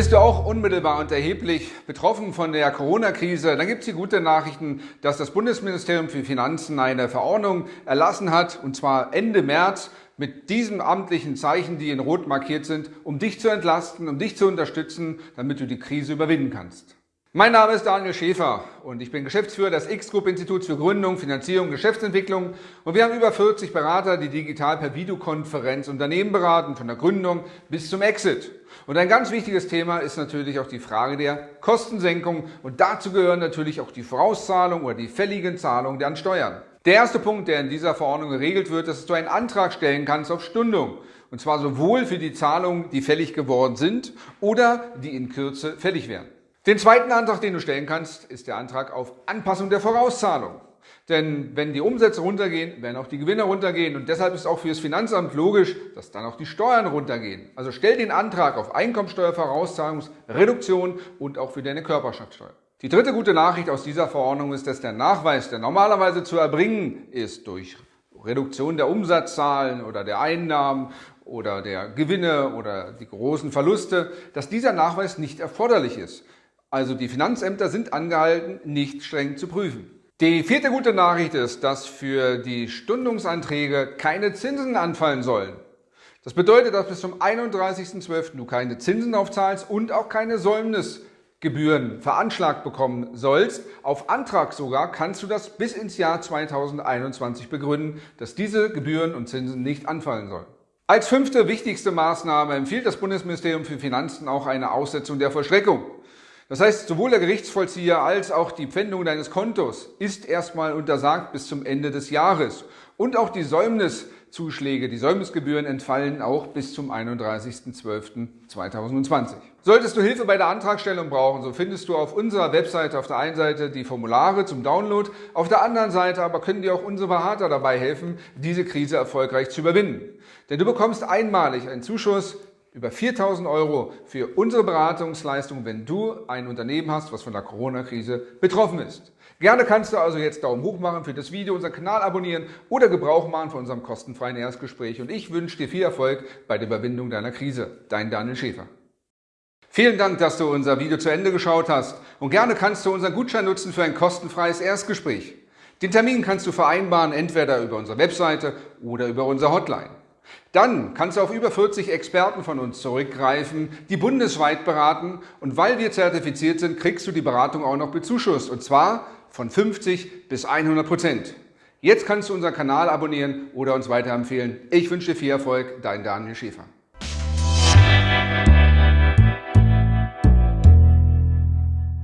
Bist du auch unmittelbar und erheblich betroffen von der Corona-Krise? Dann gibt es die gute Nachrichten, dass das Bundesministerium für Finanzen eine Verordnung erlassen hat, und zwar Ende März, mit diesen amtlichen Zeichen, die in Rot markiert sind, um dich zu entlasten, um dich zu unterstützen, damit du die Krise überwinden kannst. Mein Name ist Daniel Schäfer und ich bin Geschäftsführer des X-Group-Instituts für Gründung, Finanzierung und Geschäftsentwicklung und wir haben über 40 Berater, die digital per Videokonferenz Unternehmen beraten, von der Gründung bis zum Exit. Und ein ganz wichtiges Thema ist natürlich auch die Frage der Kostensenkung und dazu gehören natürlich auch die Vorauszahlung oder die fälligen Zahlungen der Steuern. Der erste Punkt, der in dieser Verordnung geregelt wird, ist, dass du einen Antrag stellen kannst auf Stundung. Und zwar sowohl für die Zahlungen, die fällig geworden sind oder die in Kürze fällig werden. Den zweiten Antrag, den du stellen kannst, ist der Antrag auf Anpassung der Vorauszahlung. Denn wenn die Umsätze runtergehen, werden auch die Gewinne runtergehen und deshalb ist auch für das Finanzamt logisch, dass dann auch die Steuern runtergehen. Also stell den Antrag auf Einkommensteuervorauszahlungsreduktion und auch für deine Körperschaftssteuer. Die dritte gute Nachricht aus dieser Verordnung ist, dass der Nachweis, der normalerweise zu erbringen ist durch Reduktion der Umsatzzahlen oder der Einnahmen oder der Gewinne oder die großen Verluste, dass dieser Nachweis nicht erforderlich ist. Also die Finanzämter sind angehalten, nicht streng zu prüfen. Die vierte gute Nachricht ist, dass für die Stundungsanträge keine Zinsen anfallen sollen. Das bedeutet, dass bis zum 31.12. du keine Zinsen aufzahlst und auch keine Säumnisgebühren veranschlagt bekommen sollst. Auf Antrag sogar kannst du das bis ins Jahr 2021 begründen, dass diese Gebühren und Zinsen nicht anfallen sollen. Als fünfte wichtigste Maßnahme empfiehlt das Bundesministerium für Finanzen auch eine Aussetzung der Vollstreckung. Das heißt, sowohl der Gerichtsvollzieher als auch die Pfändung deines Kontos ist erstmal untersagt bis zum Ende des Jahres. Und auch die Säumniszuschläge, die Säumnisgebühren entfallen auch bis zum 31.12.2020. Solltest du Hilfe bei der Antragstellung brauchen, so findest du auf unserer Webseite auf der einen Seite die Formulare zum Download, auf der anderen Seite aber können dir auch unsere Berater dabei helfen, diese Krise erfolgreich zu überwinden. Denn du bekommst einmalig einen Zuschuss über 4000 Euro für unsere Beratungsleistung, wenn du ein Unternehmen hast, was von der Corona-Krise betroffen ist. Gerne kannst du also jetzt Daumen hoch machen für das Video, unseren Kanal abonnieren oder Gebrauch machen von unserem kostenfreien Erstgespräch. Und ich wünsche dir viel Erfolg bei der Überwindung deiner Krise. Dein Daniel Schäfer. Vielen Dank, dass du unser Video zu Ende geschaut hast und gerne kannst du unseren Gutschein nutzen für ein kostenfreies Erstgespräch. Den Termin kannst du vereinbaren, entweder über unsere Webseite oder über unsere Hotline. Dann kannst du auf über 40 Experten von uns zurückgreifen, die bundesweit beraten und weil wir zertifiziert sind, kriegst du die Beratung auch noch bezuschusst und zwar von 50 bis 100 Prozent. Jetzt kannst du unseren Kanal abonnieren oder uns weiterempfehlen. Ich wünsche dir viel Erfolg, dein Daniel Schäfer.